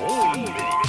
Morning.